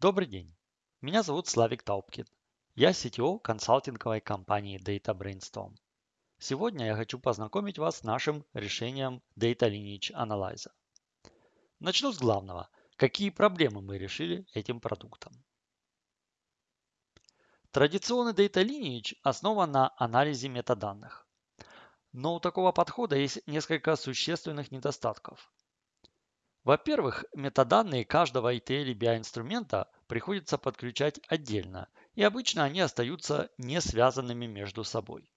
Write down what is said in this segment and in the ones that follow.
Добрый день. Меня зовут Славик Таупкин. Я CTO консалтинговой компании Data Brainstorm. Сегодня я хочу познакомить вас с нашим решением Data Lineage Analyzer. Начну с главного. Какие проблемы мы решили этим продуктом? Традиционный Data Lineage основан на анализе метаданных. Но у такого подхода есть несколько существенных недостатков. Во-первых, метаданные каждого ETL и BI инструмента приходится подключать отдельно, и обычно они остаются не связанными между собой.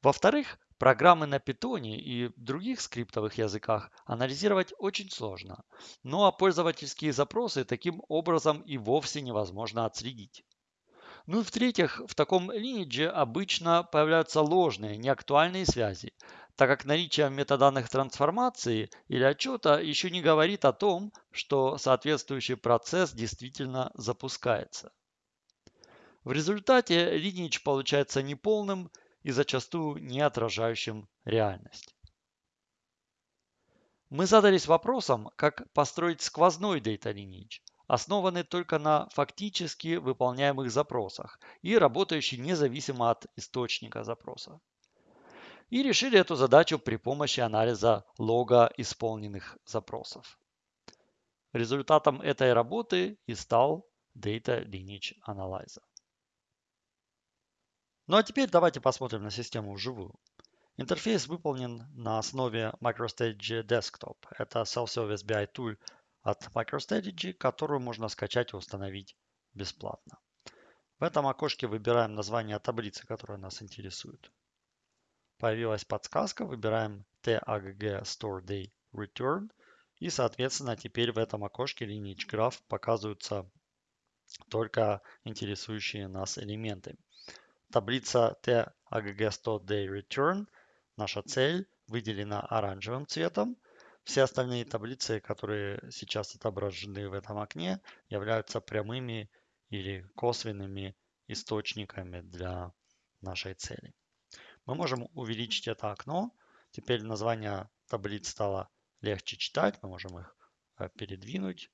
Во-вторых, программы на Python и других скриптовых языках анализировать очень сложно, ну а пользовательские запросы таким образом и вовсе невозможно отследить. Ну и в-третьих, в таком линидже обычно появляются ложные, неактуальные связи, так как наличие метаданных трансформации или отчета еще не говорит о том, что соответствующий процесс действительно запускается. В результате lineage получается неполным и зачастую не отражающим реальность. Мы задались вопросом, как построить сквозной Data Lineage, основанный только на фактически выполняемых запросах и работающий независимо от источника запроса. И решили эту задачу при помощи анализа лога исполненных запросов. Результатом этой работы и стал Data Lineage Analyzer. Ну а теперь давайте посмотрим на систему вживую. Интерфейс выполнен на основе MicroStrategy Desktop. Это Self-Service BI Tool от MicroStrategy, которую можно скачать и установить бесплатно. В этом окошке выбираем название таблицы, которая нас интересует. Появилась подсказка, выбираем TAGG Store Day Return. И, соответственно, теперь в этом окошке Lineage Graph показываются только интересующие нас элементы. Таблица TAGG Store Day Return, наша цель, выделена оранжевым цветом – все остальные таблицы, которые сейчас отображены в этом окне, являются прямыми или косвенными источниками для нашей цели. Мы можем увеличить это окно. Теперь название таблиц стало легче читать. Мы можем их э, передвинуть,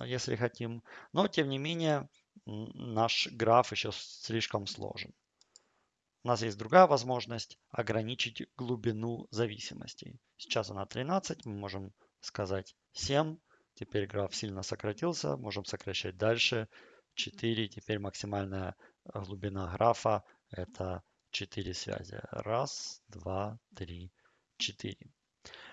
э, если хотим. Но, тем не менее, наш граф еще слишком сложен. У нас есть другая возможность ограничить глубину зависимостей. Сейчас она 13, мы можем сказать 7. Теперь граф сильно сократился, можем сокращать дальше. 4, теперь максимальная глубина графа это 4 связи. Раз, два, три, четыре.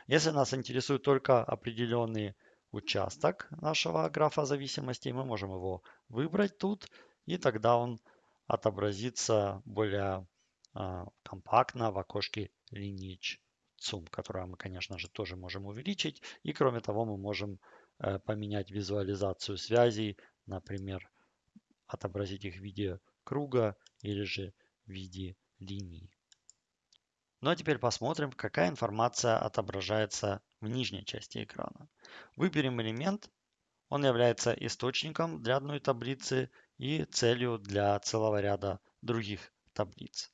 Если нас интересует только определенный участок нашего графа зависимостей, мы можем его выбрать тут, и тогда он отобразится более а, компактно в окошке Lineage Zoom, которое мы, конечно же, тоже можем увеличить. И кроме того, мы можем э, поменять визуализацию связей, например, отобразить их в виде круга или же в виде линии. Ну а теперь посмотрим, какая информация отображается в нижней части экрана. Выберем элемент. Он является источником для одной таблицы и целью для целого ряда других таблиц.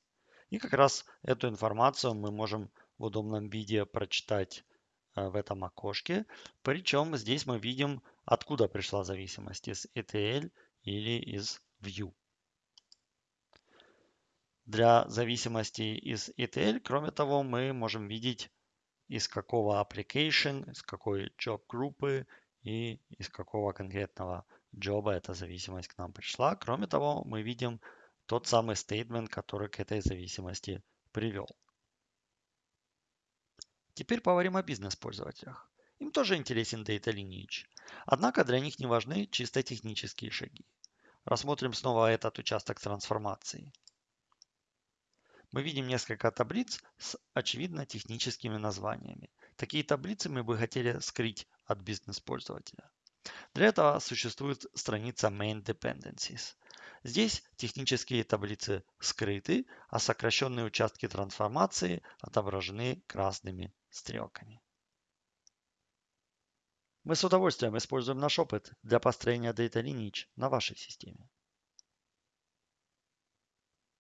И как раз эту информацию мы можем в удобном виде прочитать э, в этом окошке. Причем здесь мы видим, откуда пришла зависимость, из ETL или из View. Для зависимости из ETL, кроме того, мы можем видеть, из какого application, из какой job группы и из какого конкретного джоба эта зависимость к нам пришла. Кроме того, мы видим тот самый стейтмент, который к этой зависимости привел. Теперь поговорим о бизнес-пользователях. Им тоже интересен Data Lineage. Однако для них не важны чисто технические шаги. Рассмотрим снова этот участок трансформации. Мы видим несколько таблиц с очевидно техническими названиями. Такие таблицы мы бы хотели скрыть от бизнес-пользователя. Для этого существует страница Main Dependencies. Здесь технические таблицы скрыты, а сокращенные участки трансформации отображены красными стрелками. Мы с удовольствием используем наш опыт для построения Data Lineage на вашей системе.